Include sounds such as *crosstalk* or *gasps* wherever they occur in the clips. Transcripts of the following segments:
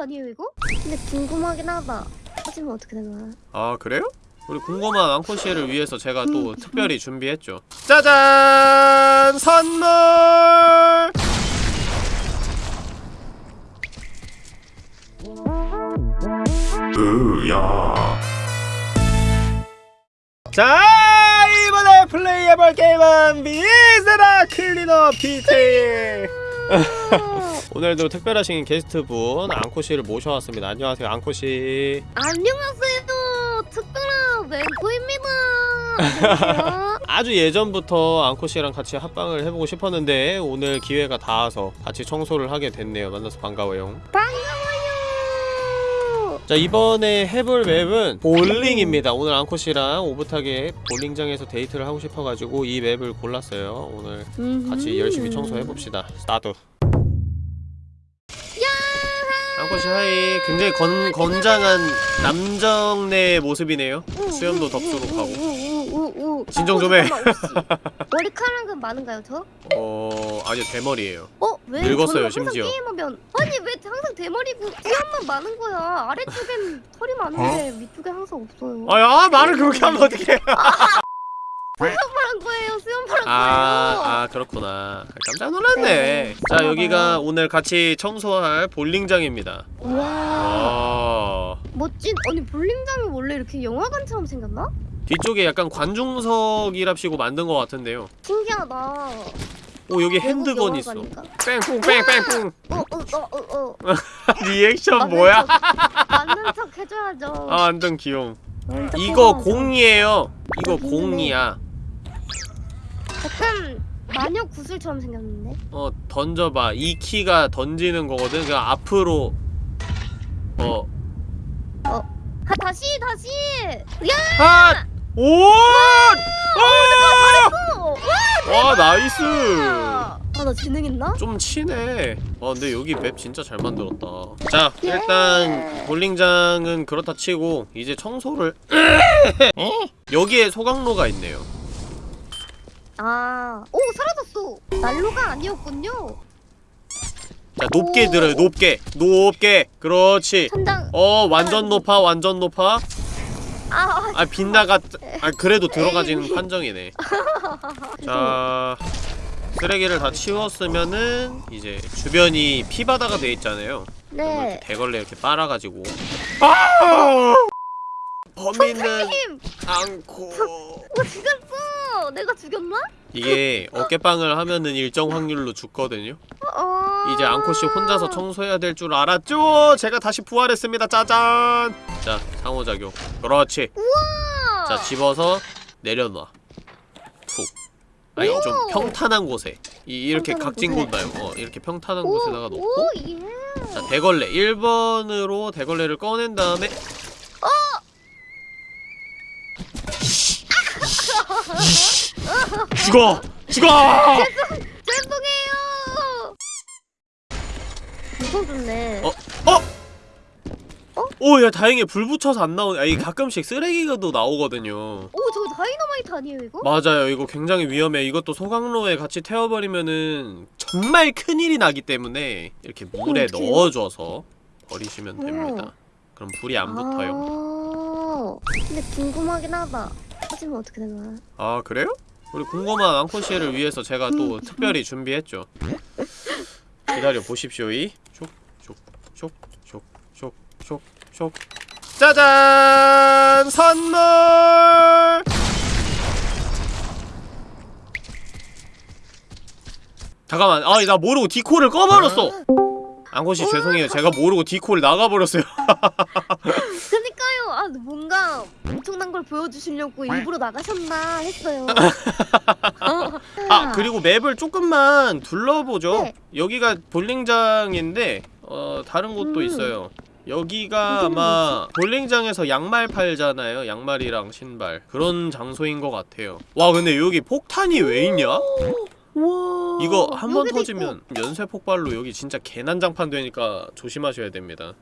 아니에요 이거? 근데 궁금하긴 하다. 하지면 어떻게 되나? 아 그래요? 우리 궁금한 앙코시를 위해서 제가 또 특별히 준비했죠 짜잔! 선물! 으야 자 이번에 플레이해볼 게임은 미스라 클리너 피테일 *laughs* 오늘도 특별하신 게스트분 앙코씨를 모셔왔습니다. 안녕하세요 앙코씨. 안녕하세요. 특별한. 안녕하세요. *laughs* 아주 예전부터 앙코씨랑 같이 합방을 해보고 싶었는데 오늘 기회가 닿아서 같이 청소를 하게 됐네요. 만나서 반가워요. 반가워요. 자 이번에 해볼 맵은 볼링입니다. 오늘 앙코씨랑 오붓하게 볼링장에서 데이트를 하고 싶어가지고 이 맵을 골랐어요. 오늘 같이 열심히 청소해봅시다. 스타트 앙코씨 hi 굉장히 건, 건장한 남정네 모습이네요 수염도 덥수룩하고 우우우우우. 진정 좀 해. 어, 잠깐만, 혹시 머리카락은 많은가요 저? 어... 아니요 대머리예요 어? 왜? 늙었어요, 심지어. 게임하면 아니 왜 항상 대머리고 뒤에만 많은 거야 아래쪽엔 털이 많은데 위쪽에 항상 없어요 아야 말을 그렇게 하면 어떡해 수염파란 거예요 수염파란 거예요 아, 아 그렇구나. 깜짝 놀랐네. 네, 자 여기가. 오늘 같이 청소할 볼링장입니다. 와. 아 멋진 아니 볼링장이 원래 이렇게 영화관처럼 생겼나? 뒤쪽에 약간 관중석이랍시고 만든 것 같은데요. 신기하다. 오 여기 핸드건 있어? 뺑뿡 뺑뺑뿡 어어어어어. 리액션 뭐야? 맞는 척 해줘야죠. 아 완전 척 이거. 공이에요. 이거. 공이야 약간 마녀 구슬처럼 생겼는데? 어 던져봐. 이 키가 던지는 거거든. 그 앞으로. 어. 아 다시 다시. 야! 아! 오! 아! 어! 와 nice! 아 나 재능 있나? 좀 치네. 아 근데 여기 맵 진짜 잘 만들었다. 자 예. 일단 볼링장은 그렇다 치고 이제 청소를 여기에 소각로가 있네요 아, 오 사라졌어. 난로가 아니었군요. 자 높게 오. 들어요 높게 높게 그렇지 천장. 어 완전 높아 완전 높아 아, 아, 아 빗나가 아 그래도 들어가지는 *laughs* 판정이네 *laughs* 자 쓰레기를 다 치웠으면은 이제 주변이 피바다가 돼 있잖아요 네. 이렇게 대걸레 이렇게 빨아가지고 아! 범인은 힘. 않고 어죽 였어. 내가 죽였나? 이게 어깨빵을 하면은 일정 확률로 죽거든요 어. 이제 앙코씨 혼자서 청소해야 될 줄 알았죠? 제가 다시 부활했습니다 짜잔 자 상호작용 그렇지 우와. 자 집어서 내려놔 툭 아니 좀 오. 평탄한 곳에 이, 평탄한 각진. 곳 말고 어, 이렇게 평탄한 오, 곳에다가 놓고 오 예. 자 대걸레 1번으로 대걸레를 꺼낸 다음에 죽어! 죽어! 죄송해요. 무서웠네. 어? 오, 야, 다행히 불 붙여서 안 나오네. 아, 이 가끔씩 쓰레기가도 나오거든요. 오 저거 다이너마이트 아니에요 이거? 맞아요. 이거 굉장히 위험해. 이것도 소각로에 같이 태워버리면은 정말 큰일이 나기 때문에 이렇게 물에? 음. 넣어줘서 버리시면 됩니다. 그럼 불이 안 붙어요. 아, 근데 궁금하긴 하다. 하지면 어떻게 되나? 아, 그래요? 우리 궁금한 앙코시를 위해서 제가 또 음. 특별히 준비했죠. 기다려 보십시오. 이 촉, 촉, 촉, 촉, 촉, 촉, 촉. 짜잔! 선물! 잠깐만, 아, 나 모르고 디코를 꺼버렸어! 앙코씨 죄송해요. 제가 모르고 디코를 나가버렸어요. *laughs* 그니까요. 아 뭔가 엄청난 걸 보여주시려고 일부러 나가셨나 했어요. *laughs* 아 그리고 맵을 조금만 둘러보죠 네. 여기가 볼링장인데 어 다른 곳도 음. 있어요 여기가 아마 볼링장에서 양말 팔잖아요 양말이랑 신발 그런 장소인 것 같아요 와 근데 여기 폭탄이 왜 있냐? 와. 이거 한 번 터지면 연쇄 폭발로 여기 진짜 개난장판 되니까 조심하셔야 됩니다.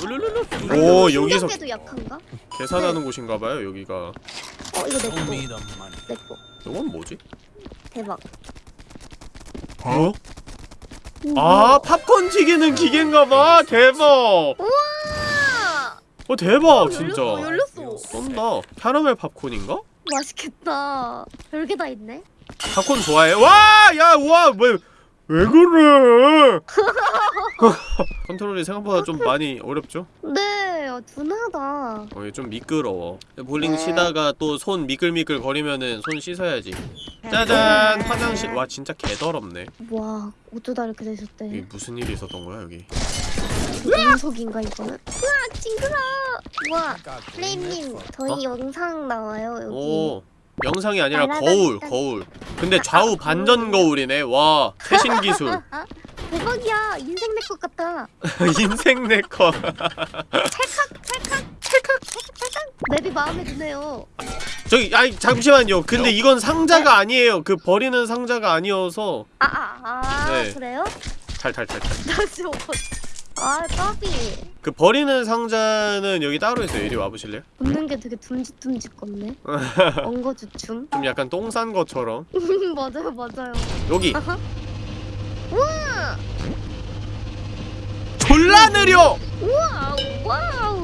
있고. 오 여기서 약한가? 계산하는 곳인가봐요 여기가 어 이거 내 거. Show me the money. 내 거. 이건 뭐지? 대박. 어? 아 팝콘 튀기는 기계인가봐 대박 우와! 어 대박 진짜 열렸어, 열렸어. 쏜다 캐러멜 팝콘인가? 맛있겠다. 별게 다 있네. 팝콘 좋아해? 와! 야 우와 왜, 왜 그래 *laughs* 컨트롤이 생각보다 좀 많이 어렵죠? 네, 어, 둔하다. 어, 좀 미끄러워 볼링 치다가 또 손 미끌미끌 거리면은 손 씻어야지 짜잔 화장실 와 진짜 개더럽네 와, 어쩌다 이렇게 되셨대. 이게 무슨 일이 있었던 거야 여기 운석인가 이거는? 우와, 징그러. 우와, 플레임님, 저희 영상 나와요 여기. 오 영상이 아니라 거울 딴. 거울. 근데 좌우 반전 거울이네. 와 최신 기술. 아, *laughs* 대박이야, 인생 내것 같다. *laughs* 인생 네커 맵이 마음에 드네요. 저기 아이 잠시만요. 근데 이건 상자가 아니에요. 그 버리는 상자가 아니어서. 아, 아, 아, 네. 그래요? 탈탈탈탈 *laughs* 나 지금 어- 아, 까비. 그 버리는 상자는 여기 따로 있어요 이리 와보실래요? 웃는 게 되게 둠직둠직 같네. *laughs* 엉거주춤. 좀 약간 똥 싼 것처럼 *laughs* 맞아요, 맞아요. 여기. *laughs* 우와! 졸라 느려! 우와! wow!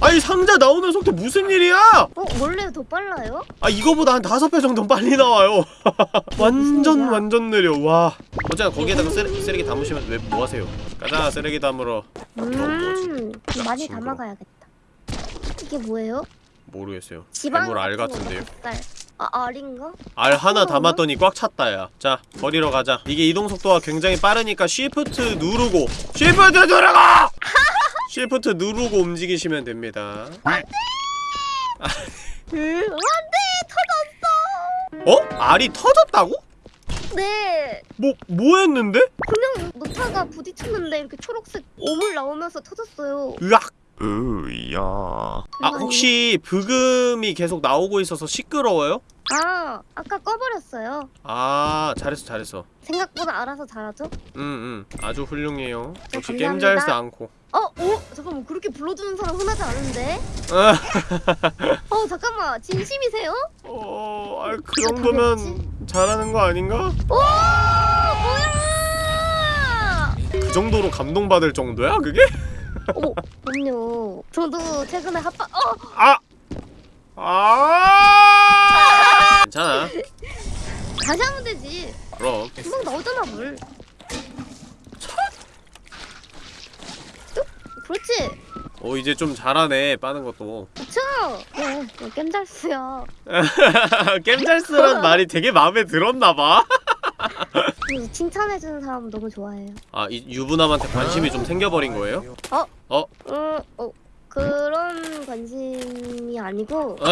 아니 상자 나오는 속도 무슨 일이야! 어, 원래 더 빨라요? 아 이거보다 한 다섯 배 정도 빨리 나와요 *laughs* 완전? 완전 느려 와 어쨌든 거기에다가 쓰레, 쓰레기 담으시면 왜 뭐하세요 가자 쓰레기 담으러 음, 많이. 담아가야겠다. 이게 뭐예요? 모르겠어요 지방 알 같은 같은데요. 아, 알인가? 알 하나? 담았더니 꽉 찼다 야 자 버리러 가자 이게 이동 속도가 굉장히 빠르니까 shift 누르고 shift 누르고! shift 누르고 움직이시면 됩니다 음, 안돼! 어? 알이 터졌다고? 터졌어! 네! 뭐, 뭐 했는데? 그냥 노타가 부딪혔는데 이렇게 초록색 오물 나오면서 터졌어요. 으악! 으야. 아, 혹시 브금이 계속 나오고 있어서 시끄러워요? 아, 아까 꺼버렸어요. 아, 잘했어, 잘했어. 생각보다 알아서 잘하죠? 응, 응. 아주 훌륭해요. 역시 감사합니다. 게임 잘스 않고. 어? 어? 잠깐만 그렇게 불러주는 사람 흔하지 않은데? 아, *laughs* 어 잠깐만 진심이세요? 어, 아, 그 정도면 당했지? 잘하는 거 아닌가? 오 뭐야! 그 정도로 감동받을 정도야, 그게? 어머 그럼요 저도 최근에 합방 어! 아! 아! 괜찮아. 다시 하면 되지 그럼. 금방 나오잖아 물 그렇지 오, 이제 좀 잘하네, 빠는 것도. 그쵸? 네 게임 잘 쓰요 게임 잘스란 말이 되게 마음에 들었나봐. 칭찬해주는 사람 너무 좋아해요 아, 이 유부남한테 관심이 좀 생겨버린 거예요? 음, 어, 그런 관심이 아니고 *laughs*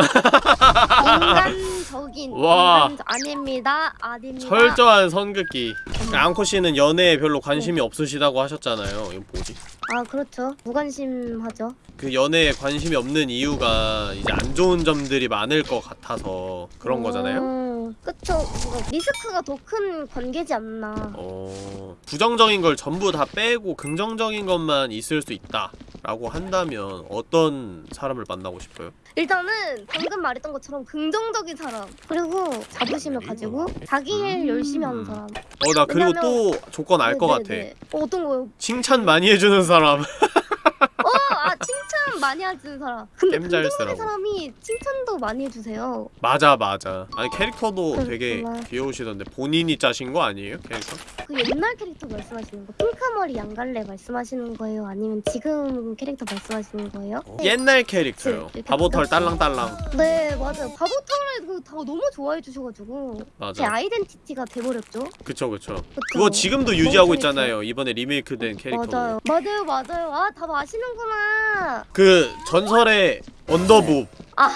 인간적인 와. 인간 아닙니다 아닙니다 철저한 선긋기. 앙코 씨는 연애에 별로 관심이 없으시다고 하셨잖아요. 이거 뭐지? 아 그렇죠 무관심하죠 그 연애에 관심이 없는 이유가 이제 안 좋은 점들이 많을 것 같아서 그런 거잖아요. 음, 그쵸 뭔가 리스크가 더 큰 관계지 않나 어, 부정적인 걸 전부 다 빼고 긍정적인 것만 있을 수 있다 라고 한다면 어떤 사람을 만나고 싶어요? 일단은 방금 말했던 것처럼 긍정적인 사람 그리고 자부심을 가지고 자기 일 열심히 하는 사람 어, 나 그리고 왜냐면- 또 조건 알 것 같아. 어, 어떤 거요? 칭찬 많이 해주는 사람. *laughs* 어, 아 칭찬 많이 해주는 사람 근데 잘 쓰라고. 사람이 칭찬도 많이 해주세요 맞아, 맞아. 아니 캐릭터도 되게 그렇구나. 귀여우시던데 본인이 짜신 거 아니에요? 캐릭터? 그 옛날 캐릭터 말씀하시는 거 핑크머리 양갈래 말씀하시는 거예요? 아니면 지금 캐릭터 말씀하시는 거예요? 옛날 캐릭터요. 이렇게 바보털. 딸랑딸랑. 네 맞아요 바보털을 그다 너무 좋아해 주셔가지고 제 맞아. 아이덴티티가 돼버렸죠 그쵸 그쵸. 그쵸? 그거 지금도 유지하고 있잖아요. 이번에 리메이크된 캐릭터. 맞아요 맞아요 맞아요 아 다 아시는구나 그 전설의 언더부. *laughs*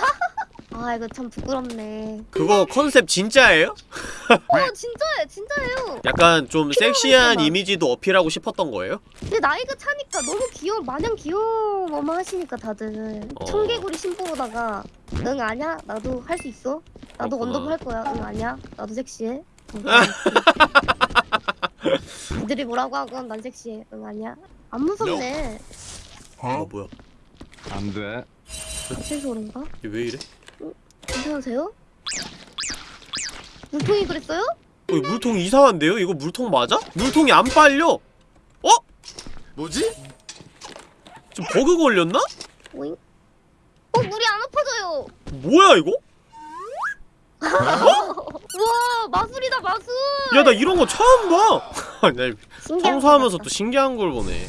아 이거 참 부끄럽네 그거 컨셉 진짜예요? 어 *laughs* 진짜예요 진짜예요 약간 좀 섹시한 막. 이미지도 어필하고 싶었던 거예요? 근데 나이가 차니까 너무 귀여워 마냥 귀여워만 하시니까 다들 어. 청개구리 신보다가 응 아냐 나도 할 수 있어 나도 그렇구나. 언더부 할 거야 응 아냐 나도 섹시해 *laughs* 니들이 뭐라고 하건 난 섹시해 응 아냐 안 무섭네 어 뭐야? 안 돼. 무슨 소린가 이게 왜 이래? 괜찮으세요? 물통이 그랬어요? 어, 이 물통 이상한데요? 이거 물통 맞아? 물통이 안 빨려! 어? 뭐지? 지금 버그 걸렸나? 오잉? 어 물이 안 엎어져요. 뭐야 이거? *laughs* 우와 마술이다 마술. 야 나 이런 거 처음 봐! *laughs* 청소하면서 거또 신기한 걸 보네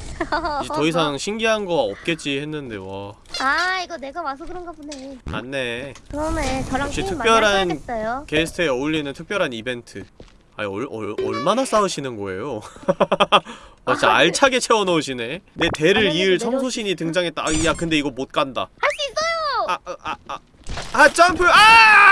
더 이상 *laughs* 신기한 거 없겠지 했는데 와 아 이거 내가 와서 그런가 보네. 맞네 그러네 저랑 역시 특별한-. 게스트에 어울리는 특별한 이벤트 아니 얼, 얼, 얼마나 싸우시는 거예요? *laughs* 아, 진짜 알차게 채워넣으시네 내 대를 아니, 이을 청소신이 등장했다 아, 야 근데 이거 못 간다 할 수 있어요. 아, 아, 아, 아, 아 점프! 아!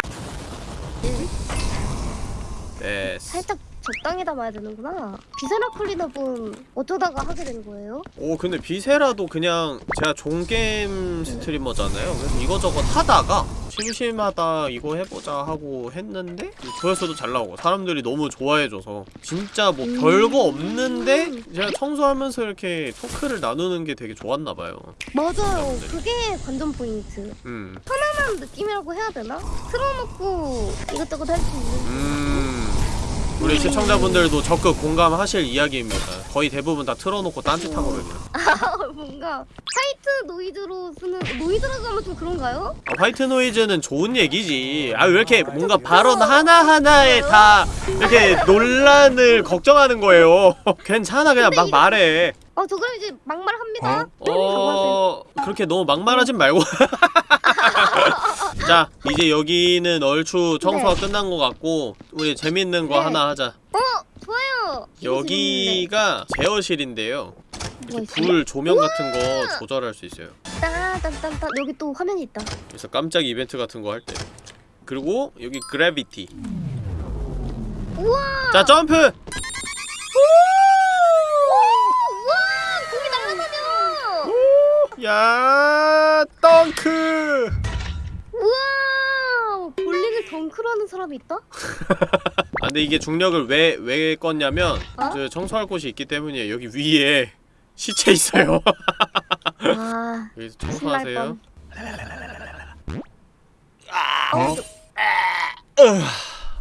됐어 살짝 적당히 담아야 되는구나. Viscera Cleaner분 어쩌다가 하게 된 거예요? 오 근데 Viscera도 그냥 제가 종게임 스트리머잖아요 그래서 이거저것 하다가 심심하다 이거 해보자 하고 했는데 조회수도 잘 나오고 사람들이 너무 좋아해줘서 진짜 뭐 음. 별거 없는데 제가 청소하면서 이렇게 토크를 나누는 게 되게 좋았나봐요 맞아요. 그게 관전 포인트. 음, 편안한 느낌이라고 해야 되나? 틀어놓고 이것저것 할 수 있는. 음 우리 시청자분들도 적극 공감하실 이야기입니다 거의 대부분 다 틀어놓고 딴짓하거든요 아, 뭔가 white noise로 쓰는 노이즈라고 하면 좀 그런가요? 아, white noise는 좋은 얘기지. 아 왜 이렇게 뭔가 발언 하나 하나에 다 이렇게 논란을 걱정하는 거예요. *laughs* 괜찮아 그냥 막 말해. 어, 저 그럼 이제 막말합니다. 어 그렇게 너무 막말하진 말고. *laughs* 자 이제 여기는 얼추 청소가 끝난 것 같고 우리 재밌는 거 네. 하나 하자. 어, 좋아요. 여기가 제어실인데요. 있어요? 불 조명 같은 거 조절할 수 있어요. 따단딴딴 여기 또 화면이 있다. 그래서 깜짝 이벤트 같은 거 할 때. 그리고 여기 그래비티. 우와! 자 점프. 오! 우와! 공이 날아다녀! 야 덩크 우와! 볼링을 덩크로 하는 사람이 있다? *laughs* 아 근데 이게 중력을 왜 왜 껐냐면 어? 저 청소할 곳이 있기 때문이에요 여기 위에 시체 있어요 *laughs* 아, 여기서 청소하세요 뻔. 어,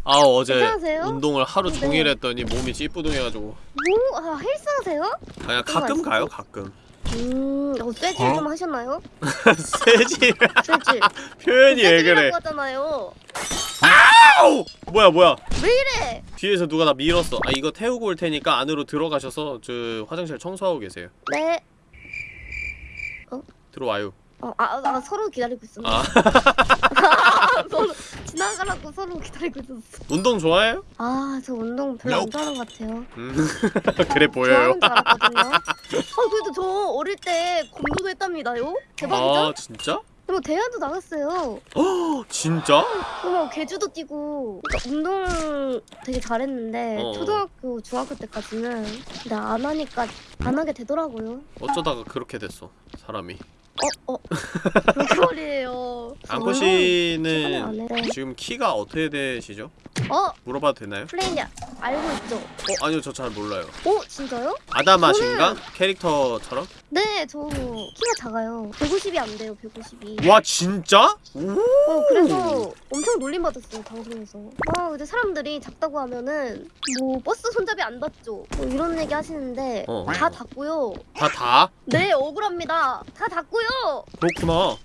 아 어제 괜찮으세요? 운동을 하루 네. 종일 했더니 몸이 찌뿌둥해가지고 뭐? 아, 헬스 하세요? 그냥 가끔 가요 가끔 음, 어, 쇠질 좀 하셨나요? 세지 *laughs* 쇠질. *laughs* 표현이 왜 그래 하잖아요. 아우! 뭐야 뭐야 왜 이래? 뒤에서 누가 나 밀었어 아 이거 태우고 올 테니까 안으로 들어가셔서 저 화장실 청소하고 계세요 네. 들어와요 어, 아, 아, 서로 기다리고 있었네. 아 *laughs* *laughs* 서로 지나가라고 서로 기다리고 있었어. 운동 좋아해요? 아, 저 운동 별로 안 좋아하는 것 같아요. 음 *laughs* 그래 *laughs* 보여요. 어, 그래도 저 어릴 때 검도도 했답니다요. 대박이죠? 아 진짜? 그리고 대회도 나갔어요. 어 진짜? 그리고 개주도 뛰고 그러니까 운동 되게 잘했는데 어. 초등학교, 중학교 때까지는 근데 안 하니까 안 하게 되더라고요. 어쩌다가 그렇게 됐어 사람이 어, 어. 그렇게 말이에 요. 앙코 최근에 안 씨는 해. 지금 키가 어떻게 되시죠? 어, 물어봐도 되나요? 플레이냐 알고 있죠? 어 아니요 저 잘 몰라요 어, 진짜요? 아다마신가? 캐릭터처럼? 네, 저 키가 작아요. 150이 안 돼요, 150이. 와 진짜? 오 어, 그래서 엄청 놀림받았어요, 방송에서. 아, 근데 사람들이 작다고 하면은, 뭐, 버스 손잡이 안 닿죠? 뭐 이런 얘기 하시는데, 어. 다 닿고요. 다 다? 네, 억울합니다. 다 닿고요. 그렇구나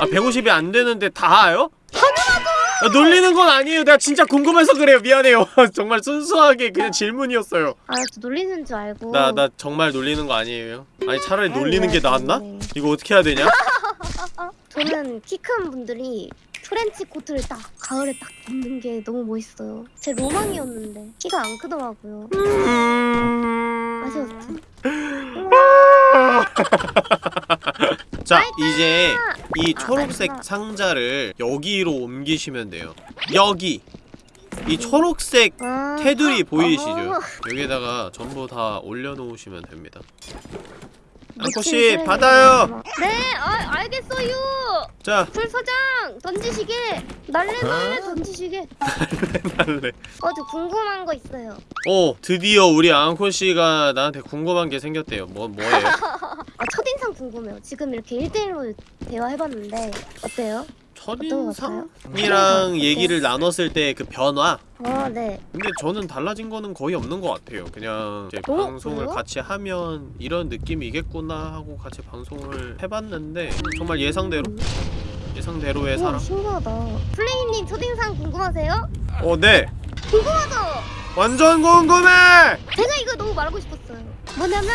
아 150이 안 되는데 다요? 당연하죠 놀리는 건 아니에요 내가 진짜 궁금해서 그래요 미안해요 *laughs* 정말 순수하게 그냥 질문이었어요 아, 저 놀리는 줄 알고. 나 나 정말 놀리는 거 아니에요 아니 차라리 놀리는 게 네, 나았나? 네. 이거 어떻게 해야 되냐? *laughs* 저는 키 큰 분들이 트렌치 코트를 딱 가을에 딱 입는 게 너무 멋있어요. 제 로망이었는데 키가 안 크더라고요. 음... 아쉬웠지. *laughs* 자 이제 이 아, 초록색 마지막. 상자를 여기로 옮기시면 돼요 여기 이 초록색 아, 테두리 아, 보이시죠? 아. 여기에다가 전부 다 올려놓으시면 됩니다 쓰레기. 받아요! 네, 아, 알겠어요. 자 불서장 던지시게 날래 날래 던지시게. *laughs* 할래 어, 저 궁금한 거 있어요. 오 드디어 우리 앙코씨가 나한테 궁금한 게 생겼대요 뭐 뭐예요? *laughs* 아, 첫인상 궁금해요. 지금 이렇게 1대1로 대화해봤는데 어때요? 첫인상이랑 얘기를 나눴을 때 그 변화 아 네. 근데 저는 달라진 거는 거의 없는 것 같아요. 그냥 이제 어? 방송을 그래요? 같이 하면 이런 느낌이겠구나 하고 같이 방송을 해봤는데 정말 예상대로 예상대로의 오 사람. 신기하다. 플레이님 첫인상 궁금하세요? 어, 네. 궁금하죠? 완전 궁금해. 제가 이거 너무 말하고 싶었어요. 뭐냐면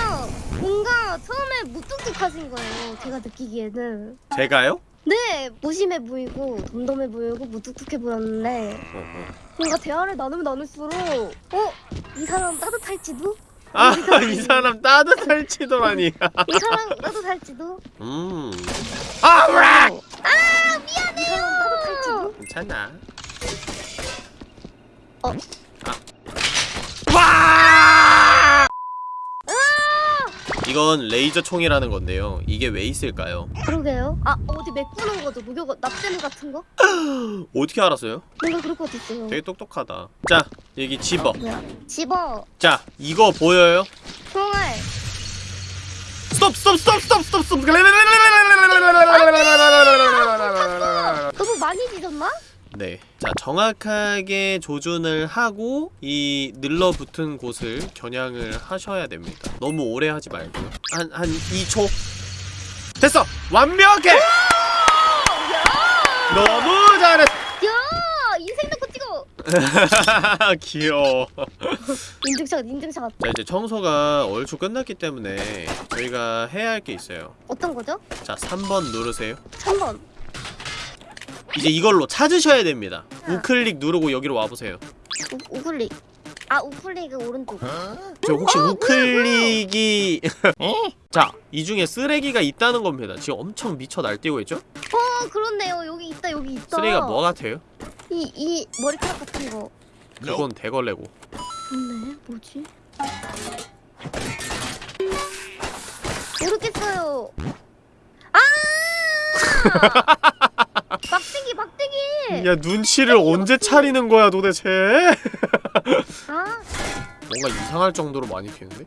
뭔가 처음에 무뚝뚝하신 거예요. 제가 느끼기에는. 제가요? 네, 무심해 보이고 덤덤해 보이고 무뚝뚝해 보였는데 어, 어. 뭔가 대화를 나누면 나눌수록 어? 이 사람 따뜻할지도? 아, 이 사람 따뜻할지도라니. 이 사람 따뜻할지도? 음. 아, 으악! 아 미안해요. 이 사람 따뜻할지도? 괜찮아. 어. 아. 와! 이건 레이저 총이라는 건데요. 이게 왜 있을까요? 그러게요. 아 어디 메꾸는 거죠? 무격 납땜 같은 거? *gasps* 어떻게 알았어요? 뭔가 그럴 것 같았어요. 되게 똑똑하다. 자, 여기 집어. 뭐야? 집어 자, 이거 보여요? 총알. 스톱, 스톱, 스톱, 스톱, 스톱, 스톱. 너무 많이 뒤졌나? 네. 자, 정확하게 조준을 하고 이 늘러붙은 곳을 겨냥을 하셔야 됩니다. 너무 오래 하지 말고요. 한, 한 2초. 됐어! 완벽해! 너무 잘했어! 야 인생. *laughs* 귀여워. 인증샷 인증샷. 자, 이제 청소가 얼추 끝났기 때문에 저희가 해야 할 게 있어요. 어떤 거죠? 자, 3번 누르세요. 3번. 이제 이걸로 찾으셔야 됩니다. 우클릭 누르고 여기로 와보세요. 우, 우클릭. 아 우클릭은 오른쪽. 저 혹시 우클릭이 *laughs* 자, 이 중에 쓰레기가 있다는 겁니다. 지금 엄청 미쳐 날뛰고 있죠? 어 그렇네요. 여기 있다 여기 있다. 쓰레기가 뭐 같아요? 이, 이 머리카락 같은 거. 그건 대걸레고. 좋네. 뭐지? 모르겠어요. 아! *laughs* 막대기 막대기. 야, 눈치를 언제 차리는 거야, 도대체? *laughs* 아 뭔가 이상할 정도로 많이 피는데?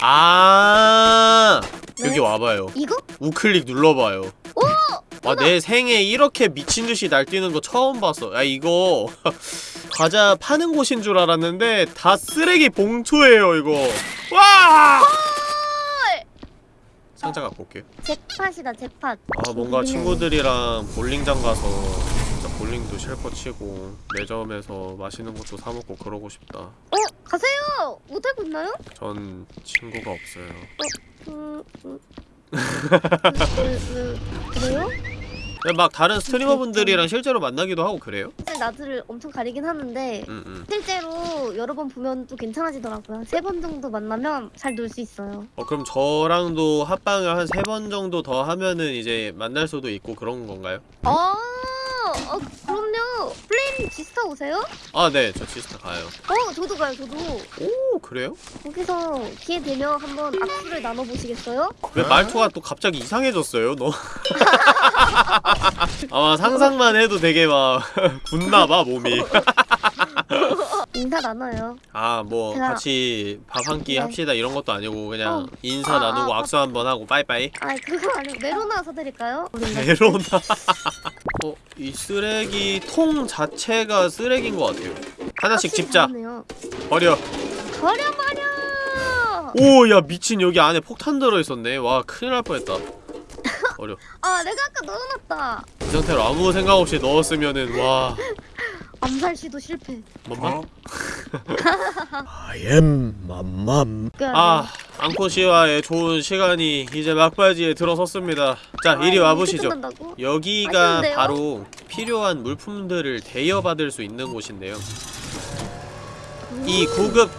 아, 여기 네? 와봐요. 이거? 우클릭 눌러봐요. 오! 와, 내 생에 이렇게 미친 듯이 날뛰는 거 처음 봤어. 야, 이거 *laughs* 과자 파는 곳인 줄 알았는데 다 쓰레기 봉투예요, 이거. 와! 상자 갖고 올게요. 잭팟이다 잭팟. 아, 뭔가 친구들이랑 볼링장 가서 진짜 볼링도 실컷 치고 매점에서 맛있는 것도 사 먹고 그러고 싶다. 어 가세요. 못하고 있나요? 전 친구가 없어요. 음, 음. 그, 그, 그래요? 근데 막 다른 스트리머분들이랑 실제로 만나기도 하고 그래요? 사실 나들을 엄청 가리긴 하는데 응, 응. 실제로 여러 번 보면 또 괜찮아지더라고요. 세 번 정도 만나면 잘 놀 수 있어요. 어, 그럼 저랑도 합방을 한 세 번 정도 더 하면은 이제 만날 수도 있고 그런 건가요? 아, 어, 플레임 지스타 오세요? 아, 네. 저 지스타 가요. 어, 저도 가요, 저도. 오, 그래요? 거기서 기회 되면 한번 악수를 나눠보시겠어요? 왜 말투가 또 갑자기 이상해졌어요, 너? *laughs* 아마 상상만 해도 되게 막 *laughs* 굳나봐, 몸이. *laughs* 인사 나눠요. 아, 뭐 제가- 같이 밥 한 끼 네. 합시다 이런 것도 아니고 그냥 어. 인사 아, 나누고 아, 악수 한 번 하고 빠이빠이. 아, 그거 아니고 메로나 사드릴까요? 메로나. 어, 이 쓰레기 통 자체가 쓰레기인 것 같아요. 하나씩 집자. 그렇네요. 버려. 버려 버려. 오, 야 미친 여기 안에 폭탄 들어있었네. 와, 큰일 날 뻔했다. 버려. *laughs* 아, 내가 아까 넣어놨다. 이 상태로 아무 생각 없이 넣었으면은 와, 암살 시도 실패. 뭔가? I am 맘맘. 그 아, 앙코 씨와의 좋은 시간이 이제 막바지에 들어섰습니다. 자, 이리 아, 와보시죠. 이렇게 끝난다고? 여기가 맛있는데요? 바로 필요한 물품들을 대여받을 수 있는 곳인데요. 이 구급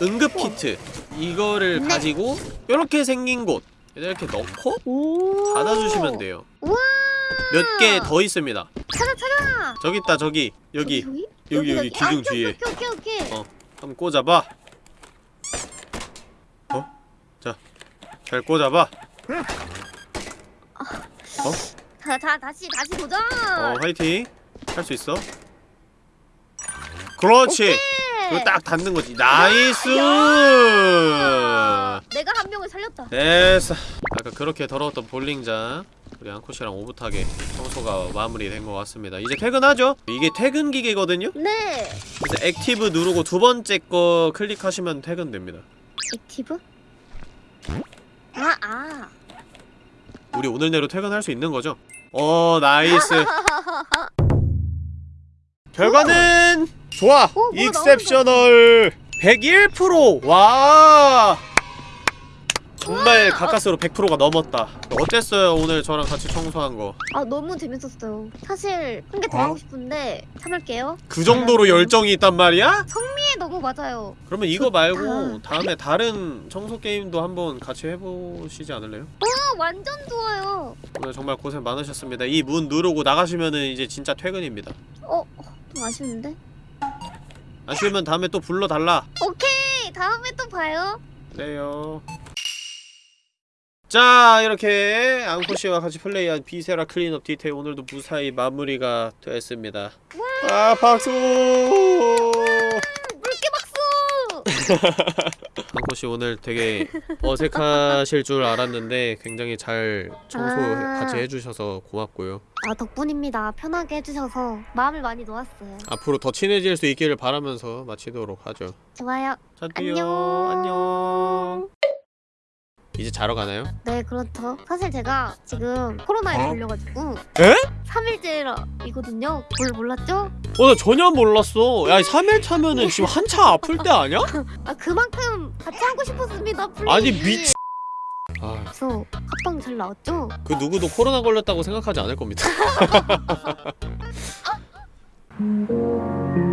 응급 키트 이거를 네. 가지고 이렇게 생긴 곳 이렇게 넣고 오. 닫아주시면 돼요. 몇 개 더 있습니다. 찾아 찾아. 저기 있다 저기 여기 여기 여기, 여기 기둥 아, 오케이, 뒤에. 오케이 오케이 오케이. 어 한번 꽂아봐. 어? 자, 잘 꽂아봐. 자, 자 다시 다시 도전. 어 화이팅. 할 수 있어. 그렇지. 그거 딱 닿는 거지. nice. 아, 내가 한 명을 살렸다. 됐어. 아까 그렇게 더러웠던 볼링장 우리 앙코씨랑 오붓하게 청소가 마무리된 것 같습니다 이제 퇴근하죠? 이게 퇴근 기계거든요? 네. 그래서 active 누르고 두 번째 거 클릭하시면 퇴근됩니다 active? 아, 아. 우리 오늘 내로 퇴근할 수 있는 거죠? 어 nice *laughs* 결과는 좋아 오, exceptional 101%와 정말 가까스로 100%가 넘었다 어땠어요 오늘 저랑 같이 청소한 거그 아, 너무 재밌었어요. 사실 한 개 더 하고 싶은데 참을게요. 그 정도로 열정이 있단 말이야? 예, 너무 맞아요. 그러면 이거 좋다. 말고 다음에 다른 청소 게임도 한번 같이 해보시지 않을래요? 아, 완전 좋아요. 오늘 정말 고생 많으셨습니다 이 문 누르고 나가시면은 이제 진짜 퇴근입니다 어, 좀 아쉬운데? 아쉬우면 다음에 또 불러달라 오케이, 다음에 또 봐요. 그래요 자 이렇게 앙코씨와 같이 플레이한 Viscera Cleanup Detail 오늘도 무사히 마무리가 됐습니다 아 박수 물개 박수! *laughs* 앙코씨 오늘 되게 어색하실 줄 알았는데 굉장히 잘 청소 아. 같이 해주셔서 고맙고요 아, 덕분입니다. 편하게 해주셔서 마음을 많이 놓았어요. 앞으로 더 친해질 수 있기를 바라면서 마치도록 하죠 좋아요. 안녕. 안녕 이제 자러 가나요? 네, 그렇죠. 사실 제가 지금 코로나에 어? 걸려가지고 에? 3일째이거든요. 뭘 몰랐죠? 어, 나 전혀 몰랐어. 야, 3일 차면은 지금 *laughs* 한참 아플 때 아니야? 아, 그만큼 같이 하고 싶었습니다. 플레이. 아니, 미치. 아, 그래서 합방 잘 나왔죠? 그 누구도 코로나 걸렸다고 생각하지 않을 겁니다. *laughs* *laughs*